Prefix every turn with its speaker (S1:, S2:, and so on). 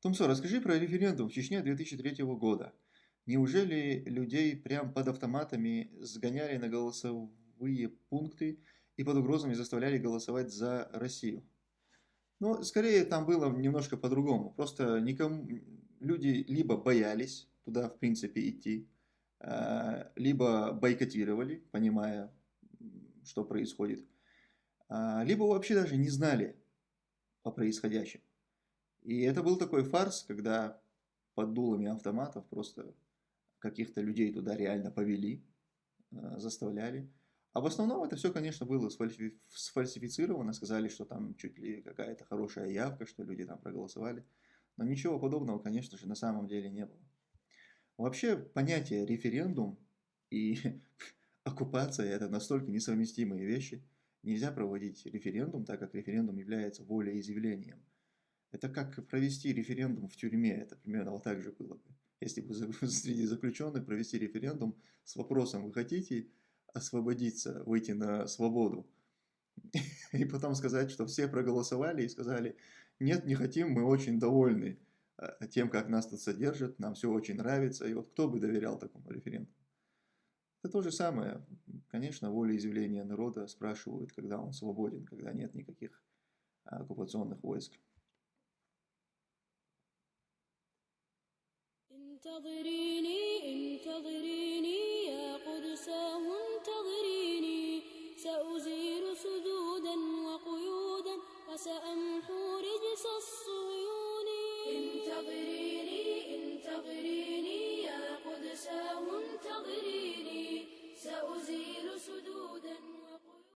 S1: Томсо, расскажи про референдум в Чечне 2003 года. Неужели людей прям под автоматами сгоняли на голосовые пункты и под угрозами заставляли голосовать за Россию? Ну, скорее там было немножко по-другому. Просто никому, люди либо боялись туда, в принципе, идти, а, либо бойкотировали, понимая, что происходит, а, либо вообще даже не знали о происходящем. И это был такой фарс, когда под дулами автоматов просто каких-то людей туда реально повели, э, заставляли. А в основном это все, конечно, было сфальсифицировано, сказали, что там чуть ли какая-то хорошая явка, что люди там проголосовали. Но ничего подобного, конечно же, на самом деле не было. Вообще понятие референдум и оккупация – это настолько несовместимые вещи. Нельзя проводить референдум, так как референдум является волеизъявлением. Это как провести референдум в тюрьме, это примерно вот так же было бы. Если бы среди заключенных провести референдум с вопросом «Вы хотите освободиться, выйти на свободу?» И потом сказать, что все проголосовали и сказали «Нет, не хотим, мы очень довольны э, тем, как нас тут содержат, нам все очень нравится». И вот кто бы доверял такому референдуму? Это то же самое. Конечно, волеизъявления народа спрашивают, когда он свободен, когда нет никаких оккупационных войск.
S2: انتظريني انتظريني.